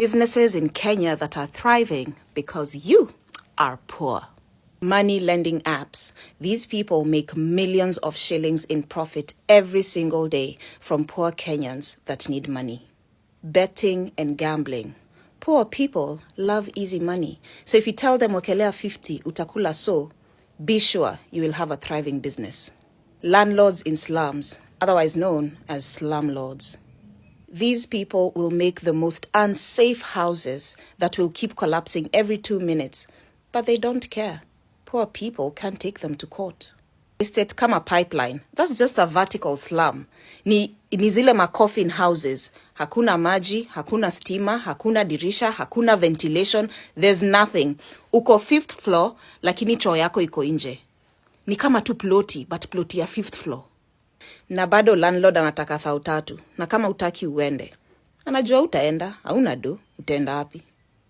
Businesses in Kenya that are thriving because you are poor. Money lending apps. These people make millions of shillings in profit every single day from poor Kenyans that need money. Betting and gambling. Poor people love easy money. So if you tell them wakelea 50 utakula so, be sure you will have a thriving business. Landlords in slums, otherwise known as slumlords. These people will make the most unsafe houses that will keep collapsing every two minutes, but they don't care. Poor people can't take them to court. Estate kama pipeline, that's just a vertical slum. Ni, ni zile macoffin houses. Hakuna maji, hakuna stima, hakuna dirisha, hakuna ventilation, there's nothing. Uko fifth floor, lakini choo yako iko nje. Ni kama tu ploti, but ploti ya fifth floor. Na bado landlord anataka thao tatu, na kama utaki uende. Anajua utaenda, hauna do, utaenda wapi?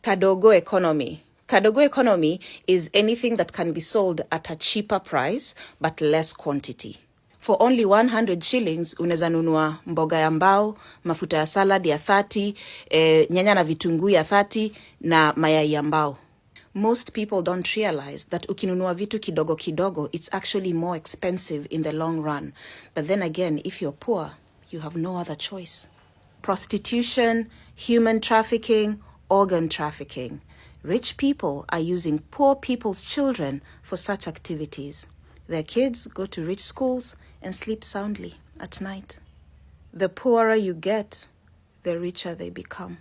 Kadogo economy. Kadogo economy is anything that can be sold at a cheaper price but less quantity. For only 100 shillings unaweza nunua mboga ya mbao, mafuta ya salad ya 30, eh, nyanya na vitunguu ya 30 na mayai ya mbao. Most people don't realize that ukinunua vitu kidogo kidogo, it's actually more expensive in the long run. But then again, if you're poor, you have no other choice. Prostitution, human trafficking, organ trafficking. Rich people are using poor people's children for such activities. Their kids go to rich schools and sleep soundly at night. The poorer you get, the richer they become.